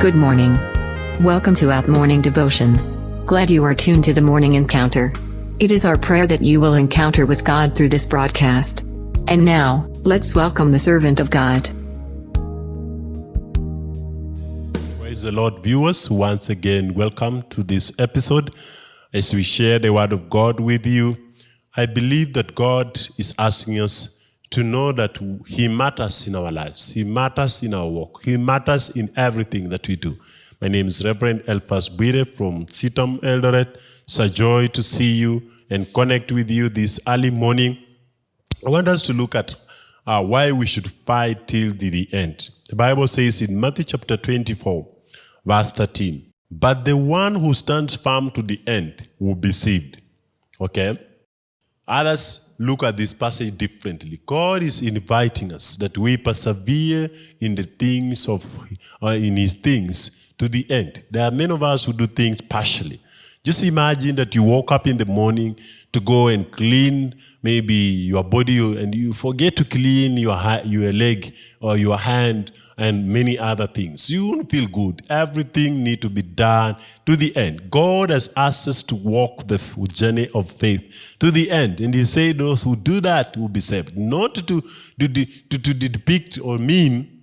Good morning. Welcome to Out Morning Devotion. Glad you are tuned to the morning encounter. It is our prayer that you will encounter with God through this broadcast. And now, let's welcome the servant of God. Praise the Lord, viewers. Once again, welcome to this episode as we share the Word of God with you. I believe that God is asking us to know that He matters in our lives, He matters in our work, He matters in everything that we do. My name is Reverend Elphas Bwire from CITAM Eldoret. It's a joy to see you and connect with you this early morning. I want us to look at uh, why we should fight till the, the end. The Bible says in Matthew chapter 24, verse 13, but the one who stands firm to the end will be saved. Okay? Others look at this passage differently. God is inviting us that we persevere in the things of, uh, in His things to the end. There are many of us who do things partially. Just imagine that you woke up in the morning to go and clean maybe your body and you forget to clean your, your leg or your hand and many other things. You won't feel good. Everything need to be done to the end. God has asked us to walk the journey of faith to the end. And he said those who do that will be saved. Not to, to, to, to depict or mean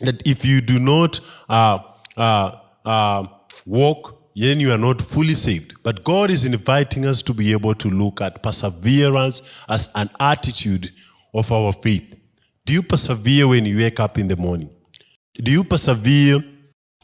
that if you do not uh, uh, uh, walk then you are not fully saved. But God is inviting us to be able to look at perseverance as an attitude of our faith. Do you persevere when you wake up in the morning? Do you persevere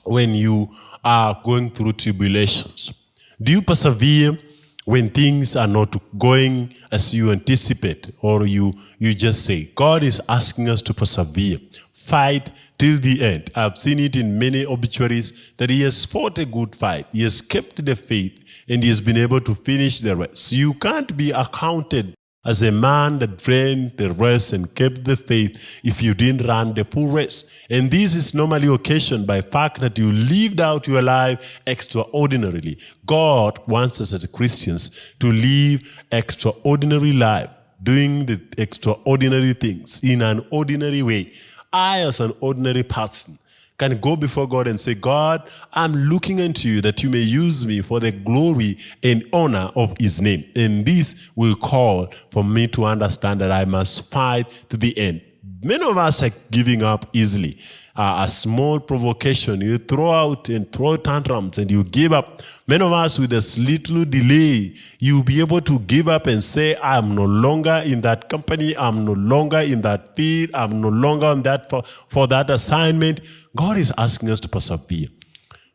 when you are going through tribulations? Do you persevere when things are not going as you anticipate or you, you just say? God is asking us to persevere fight till the end. I've seen it in many obituaries that he has fought a good fight. He has kept the faith and he has been able to finish the race. You can't be accounted as a man that ran the race and kept the faith if you didn't run the full race. And this is normally occasioned by the fact that you lived out your life extraordinarily. God wants us as Christians to live extraordinary life, doing the extraordinary things in an ordinary way. I, as an ordinary person, can go before God and say, God, I'm looking into you that you may use me for the glory and honor of his name. And this will call for me to understand that I must fight to the end. Many of us are giving up easily uh, a small provocation, you throw out and throw tantrums and you give up. Many of us with a little delay, you'll be able to give up and say, I'm no longer in that company, I'm no longer in that field, I'm no longer on that for, for that assignment. God is asking us to persevere.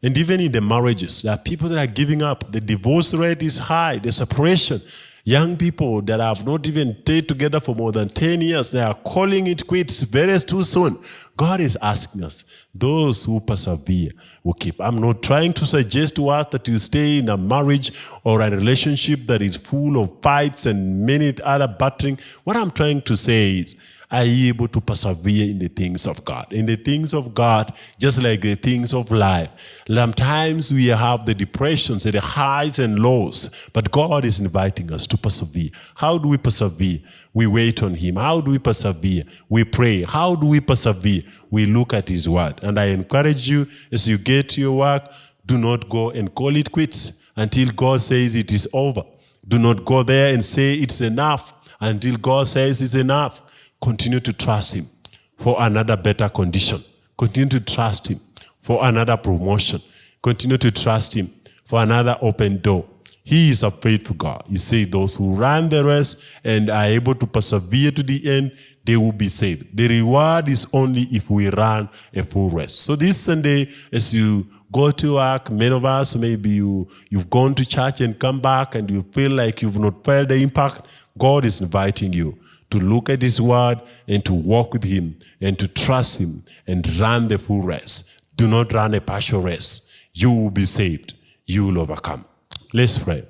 And even in the marriages, there are people that are giving up. The divorce rate is high, the separation. Young people that have not even stayed together for more than 10 years, they are calling it quits very too soon. God is asking us, those who persevere will keep. I'm not trying to suggest to us that you stay in a marriage or a relationship that is full of fights and many other battering. What I'm trying to say is, are you able to persevere in the things of God? In the things of God, just like the things of life. Sometimes we have the depressions, the highs and lows, but God is inviting us to persevere. How do we persevere? We wait on Him. How do we persevere? We pray. How do we persevere? We look at His Word. And I encourage you, as you get to your work, do not go and call it quits until God says it is over. Do not go there and say it's enough until God says it's enough. Continue to trust Him for another better condition. Continue to trust Him for another promotion. Continue to trust Him for another open door. He is a faithful God. He said those who run the race and are able to persevere to the end, they will be saved. The reward is only if we run a full race. So this Sunday, as you go to work, many of us, maybe you, you've gone to church and come back and you feel like you've not felt the impact, God is inviting you to look at his word and to walk with him and to trust him and run the full race. Do not run a partial race. You will be saved. You will overcome. Let's pray.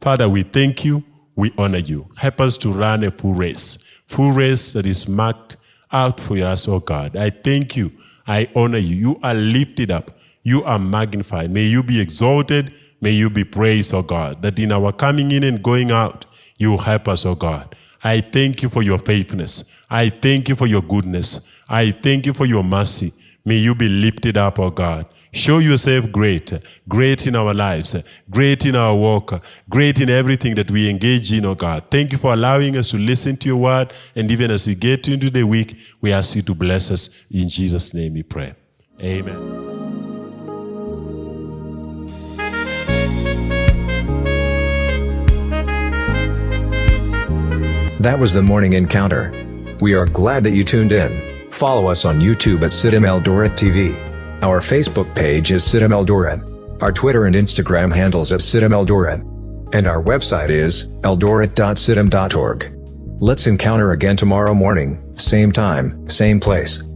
Father, we thank you. We honor you. Help us to run a full race. Full race that is marked out for us, oh God. I thank you. I honor you. You are lifted up. You are magnified. May you be exalted. May you be praised, oh God, that in our coming in and going out, you help us, oh God. I thank you for your faithfulness. I thank you for your goodness. I thank you for your mercy. May you be lifted up, O God. Show yourself great, great in our lives, great in our work, great in everything that we engage in, oh God. Thank you for allowing us to listen to your word. And even as we get into the week, we ask you to bless us. In Jesus' name we pray. Amen. That was the morning encounter. We are glad that you tuned in. Follow us on YouTube at CITAM Eldoret TV. Our Facebook page is CITAM Eldoret. Our Twitter and Instagram handles at CITAM Eldoret. And our website is eldoret.citam.org. Let's encounter again tomorrow morning, same time, same place.